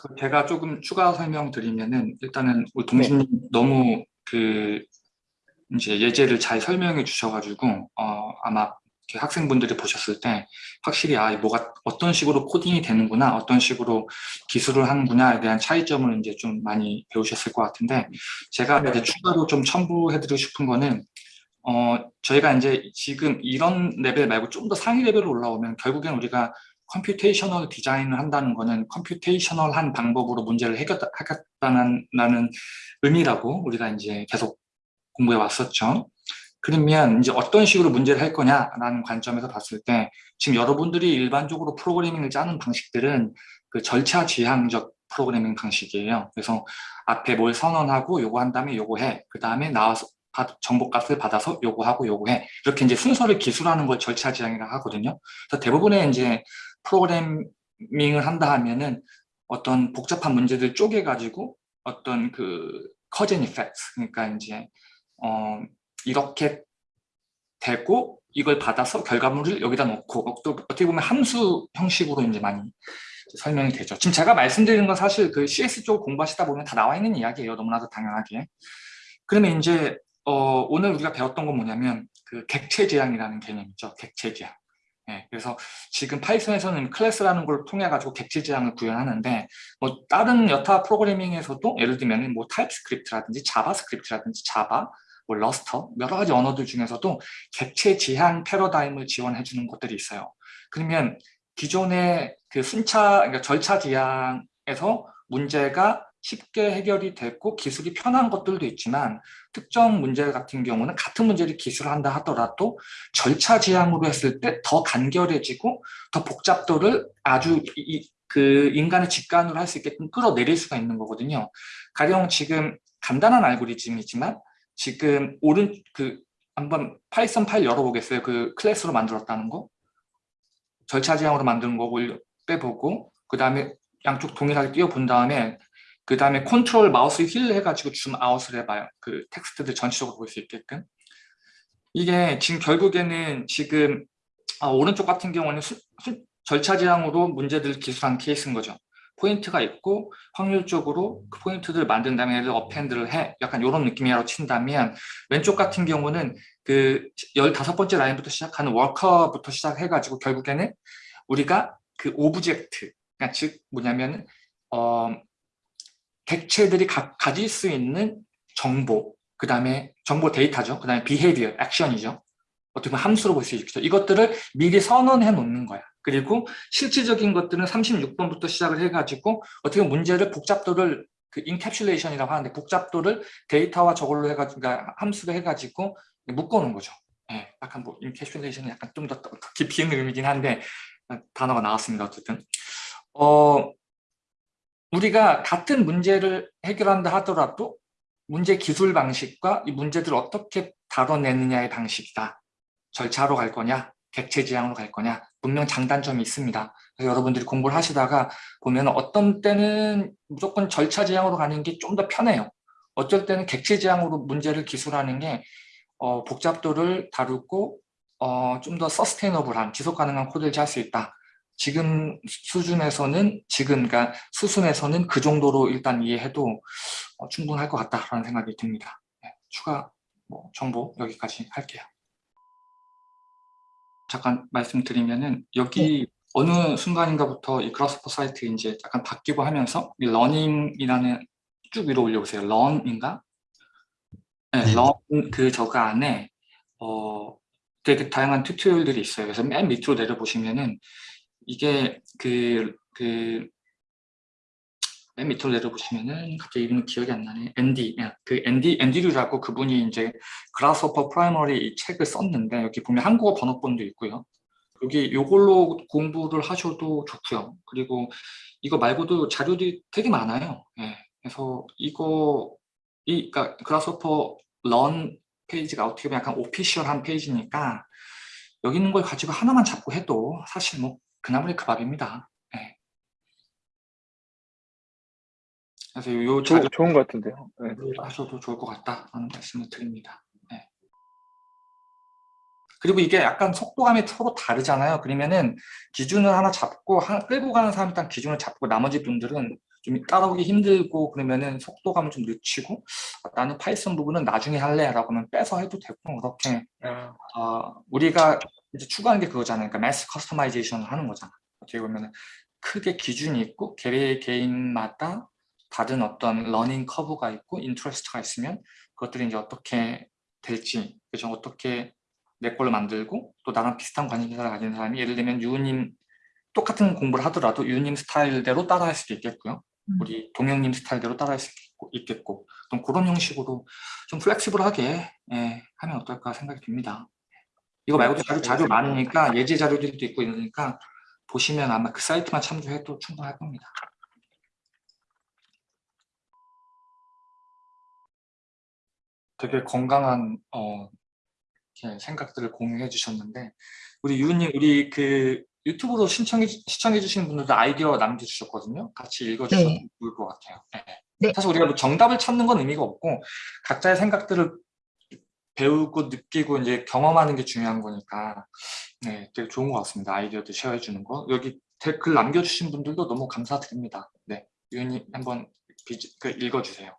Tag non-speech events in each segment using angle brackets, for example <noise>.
그 제가 조금 추가 설명드리면은 일단은 우리 동진님 네. 너무 그 이제 예제를 잘 설명해 주셔가지고 어 아마 학생분들이 보셨을 때 확실히 아 뭐가 어떤 식으로 코딩이 되는구나 어떤 식으로 기술을 하는구나에 대한 차이점을 이제 좀 많이 배우셨을 것 같은데 제가 네. 이제 추가로 좀 첨부해드리고 싶은 거는 어 저희가 이제 지금 이런 레벨 말고 좀 더 상위 레벨로 올라오면 결국엔 우리가 computational 디자인을 한다는 거는 computational한 방법으로 문제를 해결하겠다는 의미라고 우리가 이제 계속 공부해 왔었죠. 그러면 이제 어떤 식으로 문제를 할 거냐라는 관점에서 봤을 때 지금 여러분들이 일반적으로 프로그래밍을 짜는 방식들은 그 절차 지향적 프로그래밍 방식이에요. 그래서 앞에 뭘 선언하고 요거 한 다음에 요거 해. 그 다음에 나와서 정보값을 받아서 요거 하고 요거 해. 이렇게 이제 순서를 기술하는 걸 절차 지향이라고 하거든요. 그래서 대부분의 이제 프로그래밍을 한다 하면은 어떤 복잡한 문제들 쪼개가지고 어떤 그 커즌 이펙트 그러니까 이제 어 이렇게 되고 이걸 받아서 결과물을 여기다 놓고 어떻게 보면 함수 형식으로 이제 많이 설명이 되죠. 지금 제가 말씀드리는 건 사실 그 CS 쪽 공부하시다 보면 다 나와 있는 이야기예요. 너무나도 당연하게. 그러면 이제 어, 오늘 우리가 배웠던 건 뭐냐면 그 객체 지향이라는 개념이죠. 객체 지향. 네, 그래서 지금 Python에서는 클래스라는 걸 통해 가지고 객체 지향을 구현하는데 뭐 다른 여타 프로그래밍에서도 예를 들면 뭐 TypeScript라든지 JavaScript라든지 Java 뭐 Rust 여러 가지 언어들 중에서도 객체 지향 패러다임을 지원해 주는 것들이 있어요. 그러면 기존의 그 순차 그러니까 절차 지향에서 문제가 쉽게 해결이 됐고 기술이 편한 것들도 있지만 특정 문제 같은 경우는 같은 문제를 기술한다 하더라도 절차 지향으로 했을 때 더 간결해지고 더 복잡도를 아주 이, 그 인간의 직관으로 할 수 있게끔 끌어내릴 수가 있는 거거든요. 가령 지금 간단한 알고리즘이지만 지금 오른 그 한번 Python 파일 열어보겠어요. 그 클래스로 만들었다는 거. 절차 지향으로 만드는 거 빼보고 그 다음에 양쪽 동일하게 띄워본 다음에 그 다음에 컨트롤 마우스 휠 해가지고 줌 아웃을 해봐요. 그 텍스트들 전체적으로 볼 수 있게끔. 이게 지금 결국에는 지금 아, 오른쪽 같은 경우는 수, 수, 절차 지향으로 문제들을 기술한 케이스인 거죠. 포인트가 있고 확률적으로 그 포인트들을 만든 다음에 얘를 append를 해. 약간 이런 느낌이라고 친다면 왼쪽 같은 경우는 그 15번째 라인부터 시작하는 walker부터 시작해가지고 결국에는 우리가 그 object, 그러니까 즉 뭐냐면 어, 객체들이 가, 가질 수 있는 정보, 그 다음에 정보 데이터죠. 그 다음에 behavior, 액션이죠. 어떻게 보면 함수로 볼 수 있죠. 이것들을 미리 선언해 놓는 거야. 그리고 실질적인 것들은 36번부터 시작을 해가지고 어떻게 문제를 복잡도를 그 encapsulation이라고 하는데 복잡도를 데이터와 저걸로 해가지고 그러니까 함수로 해가지고 묶어놓은 거죠. 예, 약간 뭐 encapsulation은 약간 좀 더 깊이 있는 의미긴 한데 단어가 나왔습니다. 어쨌든 어 우리가 같은 문제를 해결한다 하더라도 문제 기술 방식과 이 문제들을 어떻게 다뤄내느냐의 방식이다. 절차로 갈 거냐, 객체 지향으로 갈 거냐 분명 장단점이 있습니다. 그래서 여러분들이 공부를 하시다가 보면 어떤 때는 무조건 절차 지향으로 가는 게 좀 더 편해요. 어쩔 때는 객체 지향으로 문제를 기술하는 게 어, 복잡도를 다루고 어, 좀 더 서스테이너블한 지속 가능한 코드를 짤 수 있다. 지금 수준에서는 지금 그러니까 수순에서는 그 정도로 일단 이해해도 어, 충분할 것 같다라는 생각이 듭니다. 네, 추가 뭐 정보 여기까지 할게요. 잠깐 말씀드리면은 여기 네. 어느 순간인가부터 이 Grasshopper 사이트 이제 약간 바뀌고 하면서 이 learning이라는 쭉 위로 올려보세요. learn인가? 네, 네. learn 그 저거 안에 어 되게 다양한 tutorial들이 있어요. 그래서 맨 밑으로 내려보시면은 이게 그, 그, 맨 밑으로 내려보시면은 갑자기 이름이 기억이 안 나네. 앤디, 그 앤디, 앤디류라고 그분이 이제 Grasshopper Primer 이 책을 썼는데 여기 보면 한국어 번역본도 있고요. 여기 이걸로 공부를 하셔도 좋고요. 그리고 이거 말고도 자료들이 되게 많아요. 예. 그래서 이거 이 그러니까 그라스호퍼 런 페이지가 어떻게 보면 약간 오피셜한 페이지니까 여기 있는 걸 가지고 하나만 잡고 해도 사실 뭐 그나물이 그 밥입니다. 네. 그래서 요 자료 좋은 것 같은데요. 네. 하셔도 좋을 것 같다라는 말씀을 드립니다. 네. 그리고 이게 약간 속도감이 서로 다르잖아요. 그러면은 기준을 하나 잡고 한, 끌고 가는 사람 일단 기준을 잡고 나머지 분들은 좀 따라오기 힘들고 그러면은 속도감을 좀 늦추고 아, 나는 Python 부분은 나중에 할래 라고 하면 빼서 해도 되고 그렇게 아, 어, 우리가 이제 추구하는 게 그거잖아요. 그러니까 mass customization을 하는 거잖아. 어떻게 보면 크게 기준이 있고 개, 개인마다 다른 어떤 learning curve가 있고 interest가 있으면 그것들이 이제 어떻게 될지 그죠 어떻게 내 걸로 만들고 또 나랑 비슷한 관심사를 가진 사람이 예를 들면 유님 똑같은 공부를 하더라도 유님 스타일대로 따라할 수도 있겠고요. 음. 우리 동영님 스타일대로 따라할 수 있겠고, 있겠고 좀 그런 형식으로 좀 플렉시블하게 예, 하면 어떨까 생각이 듭니다. 이거 말고도 자료, 자료 많으니까 예제 자료들도 있고 이러니까 보시면 아마 그 사이트만 참조해도 충분할 겁니다. 되게 건강한 어, 생각들을 공유해 주셨는데 우리 유님 우리 그 유튜브로 신청해 시청해 주신 분들도 아이디어 남겨주셨거든요. 같이 읽어주셔도 네. 좋을 것 같아요. 네. 네. 사실 우리가 뭐 정답을 찾는 건 의미가 없고 각자의 생각들을 배우고 느끼고 이제 경험하는 게 중요한 거니까 네, 되게 좋은 것 같습니다. 아이디어도 쉐어해 주는 거. 여기 댓글 남겨주신 분들도 너무 감사드립니다. 네, 유님 한번 비지, 그 읽어주세요.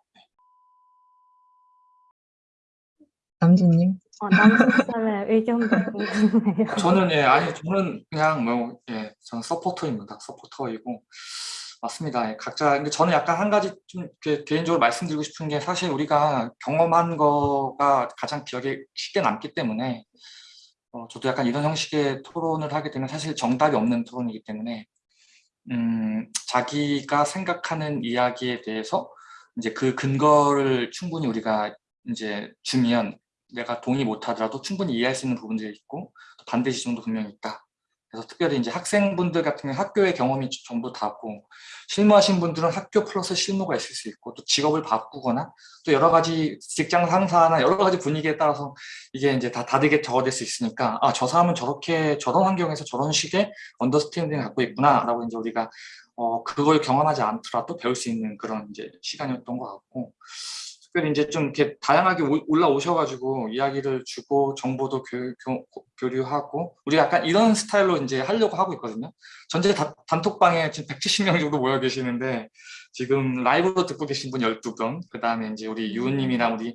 남진님. 어, 남순썰의 <laughs> 의견도 궁금해요. 저는 예 아니 저는 그냥 뭐 예 저는 서포터입니다 서포터이고 맞습니다 예, 각자 근데 저는 약간 한 가지 좀 개인적으로 말씀드리고 싶은 게 사실 우리가 경험한 거가 가장 기억에 쉽게 남기 때문에 어, 저도 약간 이런 형식의 토론을 하게 되면 사실 정답이 없는 토론이기 때문에 음 자기가 생각하는 이야기에 대해서 이제 그 근거를 충분히 우리가 이제 주면 내가 동의 못하더라도 충분히 이해할 수 있는 부분들이 있고 또 반대 지점도 분명히 있다. 그래서 특별히 이제 학생분들 같은 경우 학교의 경험이 전부 다고 실무하신 분들은 학교 플러스 실무가 있을 수 있고 또 직업을 바꾸거나 또 여러 가지 직장 상사나 여러 가지 분위기에 따라서 이게 이제 다 다르게 적어질 수 있으니까 아 저 사람은 저렇게 저런 환경에서 저런 식의 언더스탠딩을 갖고 있구나 라고 이제 우리가 어 그걸 경험하지 않더라도 배울 수 있는 그런 이제 시간이었던 것 같고 특별히 이제 좀 이렇게 다양하게 오- 올라오셔가지고 이야기를 주고 정보도 교, 류하고 우리 약간 이런 스타일로 이제 하려고 하고 있거든요. 전체 다- 단톡방에 지금 170명 정도 모여 계시는데 지금 라이브로 듣고 계신 분 12분, 그 다음에 이제 우리 유은님이랑 우리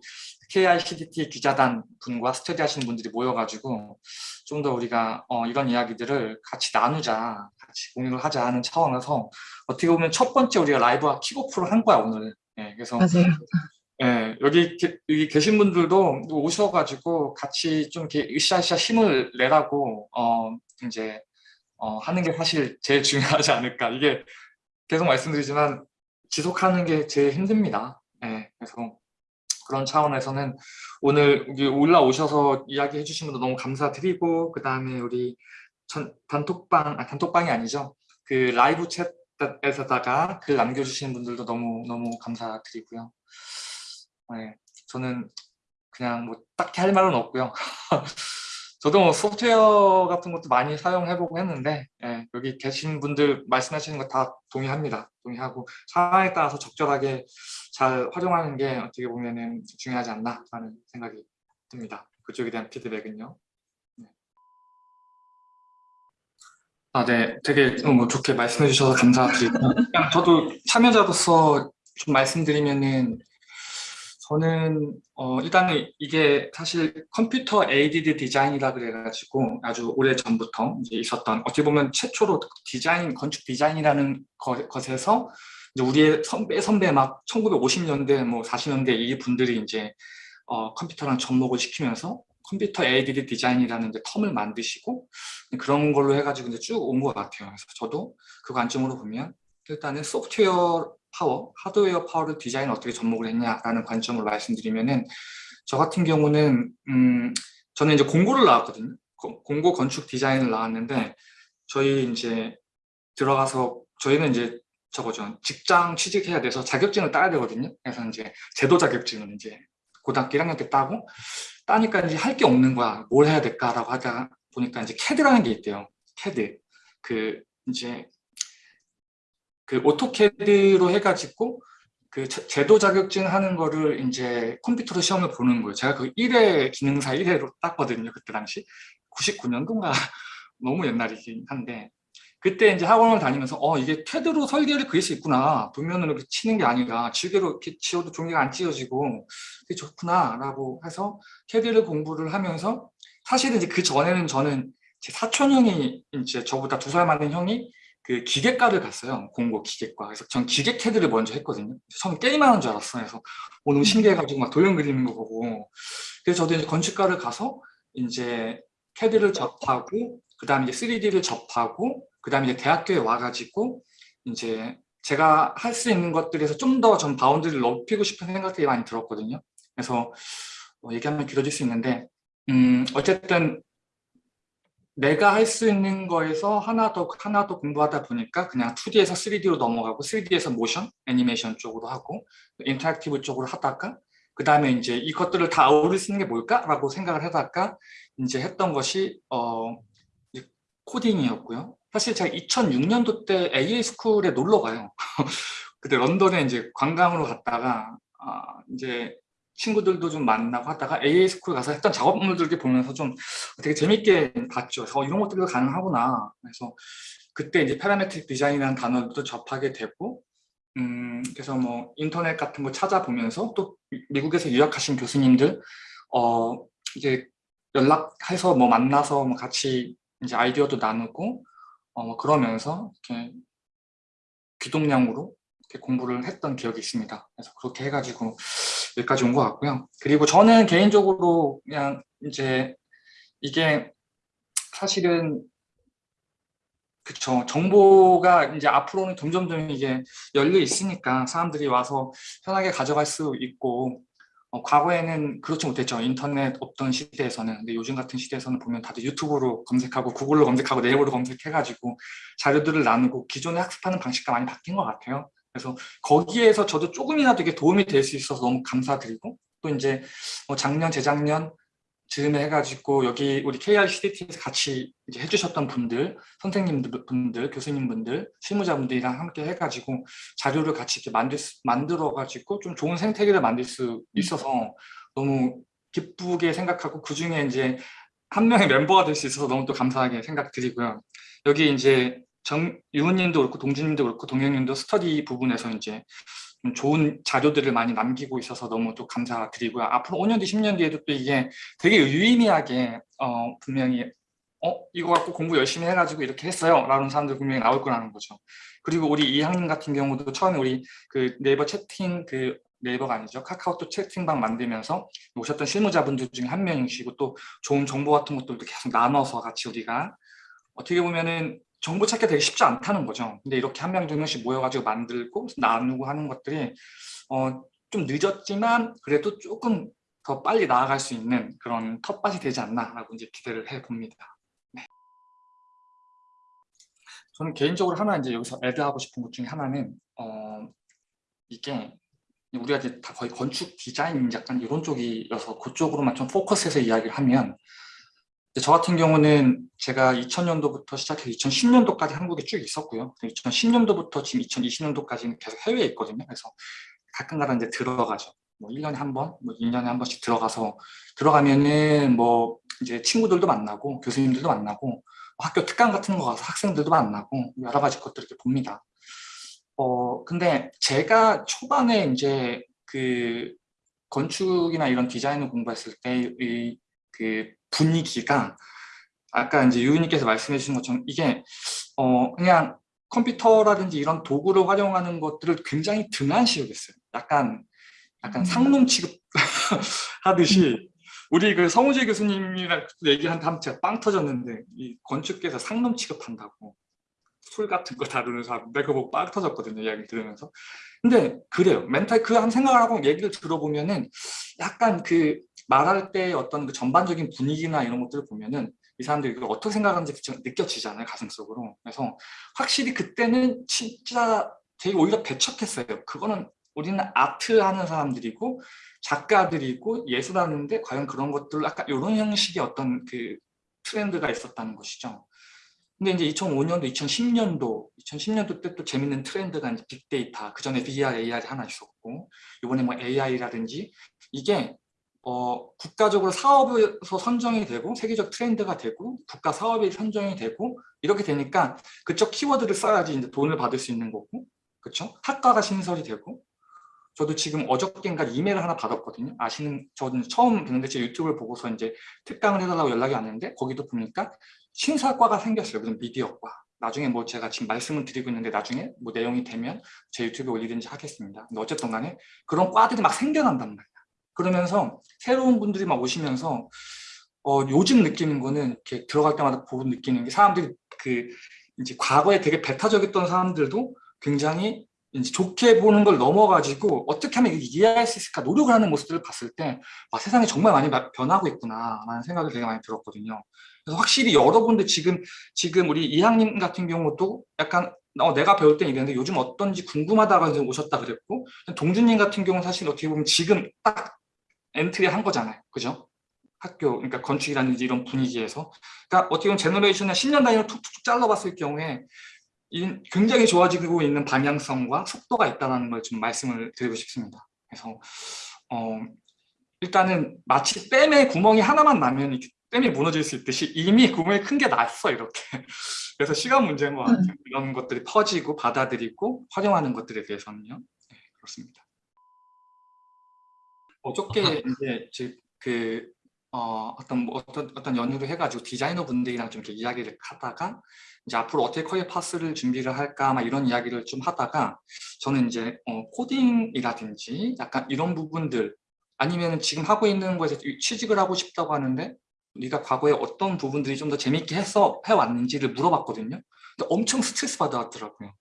KICDT 기자단 분과 스터디 하시는 분들이 모여가지고 좀 더 우리가 어, 이런 이야기들을 같이 나누자, 같이 공유를 하자 하는 차원에서 어떻게 보면 첫 번째 우리가 라이브와 킥오프를 한 거야 오늘. 예, 그래서 맞아요. 예, 여기, 게- 여기 계신 분들도 오셔가지고 같이 좀 이렇게 으쌰으쌰 힘을 내라고, 어, 이제, 어, 하는 게 사실 제일 <laughs> 중요하지 않을까. 이게 계속 말씀드리지만 지속하는 게 제일 힘듭니다. 예, 그래서 그런 차원에서는 오늘 여기 올라오셔서 이야기해 주신 분도 너무 감사드리고, 그 다음에 우리 전, 단톡방, 아, 단톡방이 아니죠. 그 라이브 챗에서다가 글 남겨주시는 분들도 너무, 너무 감사드리고요. 네, 저는 그냥 뭐 딱히 할 말은 없고요. <laughs> 저도 뭐 소프트웨어 같은 것도 많이 사용해보고 했는데 예, 여기 계신 분들 말씀하시는 거 다 동의합니다. 동의하고 상황에 따라서 적절하게 잘 활용하는 게 어떻게 보면 은 중요하지 않나 라는 생각이 듭니다. 그쪽에 대한 피드백은요. 네. 아, 네, 되게 뭐 좋게 말씀해 주셔서 감사드리고 저도 참여자로서 좀 말씀드리면은 저는 어, 일단은 이게 사실 computer aided design이라 그래가지고 아주 오래 전부터 이제 있었던 어떻게 보면 최초로 디자인 건축 디자인이라는 거- 것에서 이제 우리의 선배 선배 막 1950년대 뭐 40년대 이 분들이 이제 어, 컴퓨터랑 접목을 시키면서 computer aided design이라는 이제 term을 만드시고 그런 걸로 해가지고 이제 쭉 온 것 같아요. 그래서 저도 그 관점으로 보면 일단은 소프트웨어 파워, 하드웨어 파워를 디자인 어떻게 접목을 했냐라는 관점으로 말씀드리면은 저 같은 경우는 음 저는 이제 공고를 나왔거든요. 고- 공고 건축 디자인을 나왔는데 저희 이제 들어가서 저희는 이제 저거죠 직장 취직해야 돼서 자격증을 따야 되거든요. 그래서 이제 제도 자격증을 이제 고등학교 1학년 때 따고 따니까 이제 할 게 없는 거야. 뭘 해야 될까라고 하다 보니까 이제 캐드라는 게 있대요. 캐드 그 이제 그 오토캐드로 해가지고 그 제- 제도 자격증 하는 거를 이제 컴퓨터로 시험을 보는 거예요. 제가 그 1회 기능사 1회로 땄거든요. 그때 당시 99년도인가 <laughs> 너무 옛날이긴 한데 그때 이제 학원을 다니면서 어 이게 캐드로 설계를 그릴 수 있구나 도면으로 이렇게 치는 게 아니라 지우개로 이렇게 지워도 종이가 안 찢어지고 되게 좋구나라고 해서 캐드를 공부를 하면서 사실은 이제 그 전에는 저는 제 사촌 형이 이제 저보다 두 살 많은 형이 그 기계과를 갔어요 공고 기계과. 그래서 전 기계 캐드를 먼저 했거든요. 처음 게임하는 줄 알았어요. 그래서 오, 너무 신기해가지고 막 도형 그리는 거 보고. 그래서 저도 이제 건축과를 가서 이제 캐드를 접하고 그 다음에 이제 3D를 접하고 그 다음에 이제 대학교에 와가지고 이제 제가 할 수 있는 것들에서 좀 더 전 bound를 높이고 싶은 생각들이 많이 들었거든요. 그래서 뭐 얘기하면 길어질 수 있는데 음 어쨌든 내가 할 수 있는 거에서 하나 더 하나 더 공부하다 보니까 그냥 2D에서 3D로 넘어가고 3D에서 모션, 애니메이션 쪽으로 하고 interactive 쪽으로 하다가 그 다음에 이제 이것들을 다 할 수 있는 게 뭘까라고 생각을 하다가 이제 했던 것이 어 코딩이었고요. 사실 제가 2006년도 때 AA 스쿨에 놀러 가요. <laughs> 그때 런던에 이제 관광으로 갔다가 아, 이제 친구들도 좀 만나고 하다가 AA 스쿨 가서 했던 작업물들 보면서 좀 되게 재밌게 봤죠. 그래서 어, 이런 것들도 가능하구나. 그래서 그때 이제 parametric design이라는 단어도 접하게 되고 음, 그래서 뭐 인터넷 같은 거 찾아보면서 또 미- 미국에서 유학하신 교수님들 어 이제 연락해서 뭐 만나서 뭐 같이 이제 아이디어도 나누고 어, 뭐 그러면서 이렇게 귀동냥으로 이렇게 공부를 했던 기억이 있습니다. 그래서 그렇게 해가지고 여기까지 온 것 같고요. 그리고 저는 개인적으로 그냥 이제 이게 사실은 그쵸 정보가 이제 앞으로는 점점점 이게 열려 있으니까 사람들이 와서 편하게 가져갈 수 있고 어, 과거에는 그렇지 못했죠 인터넷 없던 시대에서는 근데 요즘 같은 시대에서는 보면 다들 유튜브로 검색하고 구글로 검색하고 네이버로 검색해가지고 자료들을 나누고 기존에 학습하는 방식과 많이 바뀐 것 같아요 그래서 거기에서 저도 조금이라도 이게 도움이 될 수 있어서 너무 감사드리고 또 이제 뭐 작년 재작년 즈음에 해가지고 여기 우리 KRCDT에서 같이 이제 해주셨던 분들, 선생님들 분들, 교수님분들, 실무자분들이랑 함께 해가지고 자료를 같이 이렇게 만들 수, 만들어가지고 좀 좋은 생태계를 만들 수 있어서 너무 기쁘게 생각하고 그 중에 이제 한 명의 멤버가 될 수 있어서 너무 또 감사하게 생각드리고요. 여기 이제 정 유은님도 그렇고 동진님도 그렇고 동영님도 스터디 부분에서 이제 좀 좋은 자료들을 많이 남기고 있어서 너무 또 감사드리고요. 앞으로 5년 뒤, 10년 뒤에도 또 이게 되게 유의미하게 어, 분명히 어 이거 갖고 공부 열심히 해가지고 이렇게 했어요 라는 사람들 분명히 나올 거라는 거죠. 그리고 우리 이학님 같은 경우도 처음에 우리 그 네이버 채팅 그 네이버가 아니죠 카카오톡 채팅방 만들면서 오셨던 실무자분들 중에 한 명이시고 또 좋은 정보 같은 것들도 계속 나눠서 같이 우리가 어떻게 보면은 정보 찾기 되게 쉽지 않다는 거죠. 근데 이렇게 한 명 두 명씩 모여가지고 만들고 나누고 하는 것들이 어, 좀 늦었지만 그래도 조금 더 빨리 나아갈 수 있는 그런 텃밭이 되지 않나라고 이제 기대를 해봅니다. 네. 저는 개인적으로 하나 이제 여기서 애드하고 싶은 것 중에 하나는 어, 이게 우리가 이제 다 거의 건축 디자인 약간 이런 쪽이어서 그쪽으로만 좀 포커스해서 이야기를 하면 저 같은 경우는 제가 2000년도부터 시작해서 2010년도까지 한국에 쭉 있었고요. 2010년도부터 지금 2020년도까지는 계속 해외에 있거든요. 그래서 가끔가다 이제 들어가죠. 뭐 1년에 한 번, 뭐 2년에 한 번씩 들어가서 들어가면은 뭐 이제 친구들도 만나고 교수님들도 만나고 학교 특강 같은 거 가서 학생들도 만나고 여러 가지 것들 이렇게 봅니다. 어 근데 제가 초반에 이제 그 건축이나 이런 디자인을 공부했을 때의 그 분위기가 아까 이제 유은님께서 말씀해 주신 것처럼 이게 어 그냥 컴퓨터라든지 이런 도구를 활용하는 것들을 굉장히 등한시했어요. 약간 약간 상놈 취급 <laughs> 하듯이 우리 그 성우재 교수님이랑 얘기한 다음 제가 빵 터졌는데 이 건축계에서 상놈 취급한다고 술 같은 거 다루는 사람 내가 보고 빵 터졌거든요 이야기 들으면서. 근데 그래요. 멘탈 그 한 생각을 하고 얘기를 들어보면은 약간 그 말할 때 어떤 그 전반적인 분위기나 이런 것들을 보면은 이 사람들이 그걸 어떻게 생각하는지 느껴지잖아요 가슴속으로. 그래서 확실히 그때는 진짜 되게 오히려 배척했어요. 그거는 우리는 아트 하는 사람들이고 작가들이고 예술하는데 과연 그런 것들 약간 이런 형식의 어떤 그 트렌드가 있었다는 것이죠. 근데 이제 2005년도, 2010년도, 2010년도 때 또 재밌는 트렌드가 이제 빅데이터, 그 전에 VR, AR이 하나 있었고, 이번에 뭐 AI라든지 이게 어, 국가적으로 사업에서 선정이 되고 세계적 트렌드가 되고 국가 사업이 선정이 되고 이렇게 되니까 그쪽 키워드를 써야지 이제 돈을 받을 수 있는 거고 그렇죠? 학과가 신설이 되고 저도 지금 어저께인가 이메일을 하나 받았거든요. 아시는 저는 처음 뵀는데 제 유튜브를 보고서 이제 특강을 해달라고 연락이 왔는데 거기도 보니까 신사과가 생겼어요. 무슨 미디어과. 나중에 뭐 제가 지금 말씀을 드리고 있는데 나중에 뭐 내용이 되면 제 유튜브에 올리든지 하겠습니다. 근데 어쨌든 간에 그런 과들이 막 생겨난단 말이야. 그러면서 새로운 분들이 막 오시면서 어, 요즘 느끼는 거는 이렇게 들어갈 때마다 보고 느끼는 게 사람들이 그 이제 과거에 되게 배타적이었던 사람들도 굉장히 이제 좋게 보는 걸 넘어가지고 어떻게 하면 이해할 수 있을까 노력을 하는 모습들을 봤을 때 아, 세상이 정말 많이 마- 변하고 있구나 라는 생각이 되게 많이 들었거든요. 그래서 확실히 여러분들 지금 지금 우리 이항님 같은 경우도 약간 어, 내가 배울 땐 이랬는데 요즘 어떤지 궁금하다가 이제 오셨다 그랬고 동준님 같은 경우는 사실 어떻게 보면 지금 딱 entry 한 거잖아요. 그죠? 학교, 그러니까 건축이라든지 이런 분위기에서. 그러니까 어떻게 보면 generation을 10년 단위로 툭툭툭 잘라봤을 경우에 이 굉장히 좋아지고 있는 방향성과 속도가 있다는 걸 좀 말씀을 드리고 싶습니다. 그래서 어, 일단은 마치 댐에 구멍이 하나만 나면 댐이 무너질 수 있듯이 이미 구멍이 큰 게 났어 이렇게. <laughs> 그래서 시간 문제인 것 같아요. 이런 것들이 퍼지고 받아들이고 활용하는 것들에 대해서는요. 네, 그렇습니다. 어저께 이제 즉그 어, 어떤 뭐 어떤 어떤 연유를 해가지고 디자이너 분들이랑 좀 이렇게 이야기를 하다가 이제 앞으로 어떻게 커리어 파스를 준비를 할까 막 이런 이야기를 좀 하다가 저는 이제 어, 코딩이라든지 약간 이런 부분들 아니면 지금 하고 있는 거에서 취직을 하고 싶다고 하는데 네가 과거에 어떤 부분들이 좀 더 재밌게 해서 해왔는지를 물어봤거든요. 근데 엄청 스트레스 받아왔더라고요.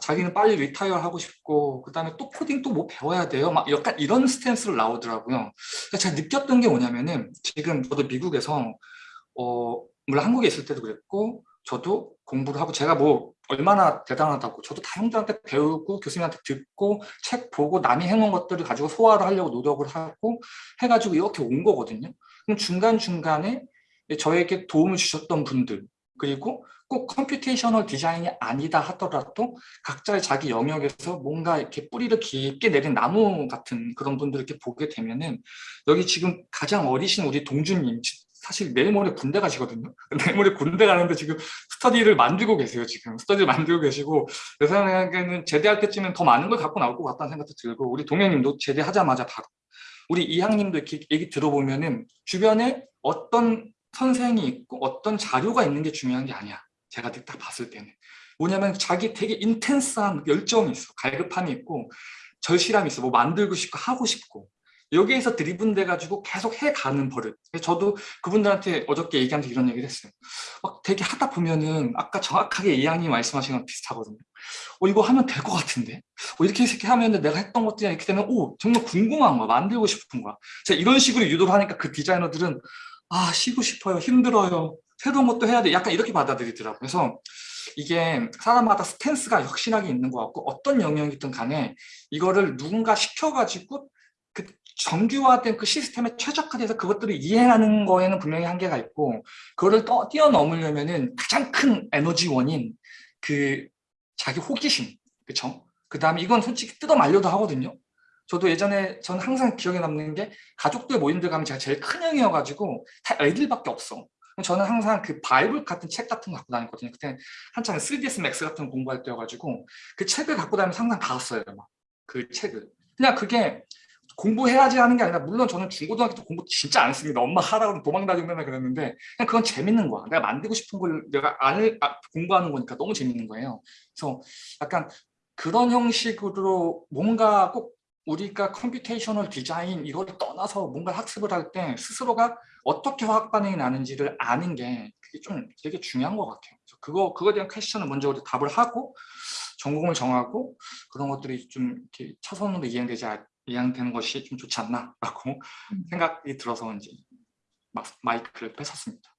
자기는 빨리 retire 하고 싶고 그 다음에 또 코딩 또 뭐 배워야 돼요? 막 약간 이런 stance로 나오더라고요. 그래서 제가 느꼈던 게 뭐냐면은 지금 저도 미국에서 어 물론 한국에 있을 때도 그랬고 저도 공부를 하고 제가 뭐 얼마나 대단하다고 저도 다 형들한테 배우고 교수님한테 듣고 책 보고 남이 해놓은 것들을 가지고 소화를 하려고 노력을 하고 해가지고 이렇게 온 거거든요. 그럼 중간중간에 저에게 도움을 주셨던 분들 그리고 꼭 computational design이 아니다 하더라도 각자의 자기 영역에서 뭔가 이렇게 뿌리를 깊게 내린 나무 같은 그런 분들을 이렇게 보게 되면은 여기 지금 가장 어리신 우리 동준님 사실 내일 모레 군대 가시거든요. <laughs> 내일 모레 군대 가는데 지금 스터디를 만들고 계세요. 지금 스터디를 만들고 계시고 내 생각에는 제대할 때쯤엔 더 많은 걸 갖고 나올 것 같다는 생각도 들고 우리 동현님도 제대하자마자 바로 우리 이항님도 이렇게 얘기 들어보면은 주변에 어떤 선생이 있고 어떤 자료가 있는 게 중요한 게 아니야. 제가 딱 봤을 때는. 뭐냐면 자기 되게 인텐스한 열정이 있어. 갈급함이 있고 절실함이 있어. 뭐 만들고 싶고 하고 싶고. 여기에서 드리븐 돼 가지고 계속 해가는 버릇. 저도 그분들한테 어저께 얘기하면서 이런 얘기를 했어요. 막 되게 하다 보면은 아까 정확하게 이양님 말씀하신 거랑 비슷하거든요. 어, 이거 하면 될 것 같은데? 어, 이렇게 이렇게 하면 내가 했던 것들이 이렇게 되면 오 정말 궁금한 거야. 만들고 싶은 거야. 제가 이런 식으로 유도를 하니까 그 디자이너들은 아 쉬고 싶어요. 힘들어요. 새로운 것도 해야 돼. 약간 이렇게 받아들이더라고요. 그래서 이게 사람마다 스탠스가 혁신하게 있는 것 같고 어떤 영역이든 간에 이거를 누군가 시켜가지고 그 정규화된 그 시스템에 최적화돼서 그것들을 이해하는 거에는 분명히 한계가 있고 그거를 떠, 뛰어넘으려면 은 가장 큰 에너지원인 그 자기 호기심 그쵸? 그 다음에 이건 솔직히 뜯어 말려도 하거든요. 저도 예전에 전 항상 기억에 남는 게 가족들 모임들 가면 제가 제일 큰 형이어가지고 다 애들밖에 없어. 저는 항상 그 바이블 같은 책 같은 거 갖고 다녔거든요. 그때 한창 3ds max 같은 거 공부할 때여가지고 그 책을 갖고 다니면서 항상 봤어요. 막. 그 책을. 그냥 그게 공부해야지 하는 게 아니라 물론 저는 중고등학교 때 공부 진짜 안 했습니다. 엄마 하라고 도망 다니고 맨날 그랬는데 그냥 그건 재밌는 거야. 내가 만들고 싶은 걸 내가 안, 아, 공부하는 거니까 너무 재밌는 거예요. 그래서 약간 그런 형식으로 뭔가 꼭 우리가 computational design 이걸 떠나서 뭔가 학습을 할 때 스스로가 어떻게 화학 반응이 나는지를 아는 게 그게 좀 되게 중요한 것 같아요. 그래서 그거 그거에 대한 question을 먼저 우리 답을 하고 전공을 정하고 그런 것들이 좀 이렇게 차선으로 이행되지 않- 이행되는 것이 좀 좋지 않나라고 생각이 들어서 이제 막 마이크를 뺏었습니다.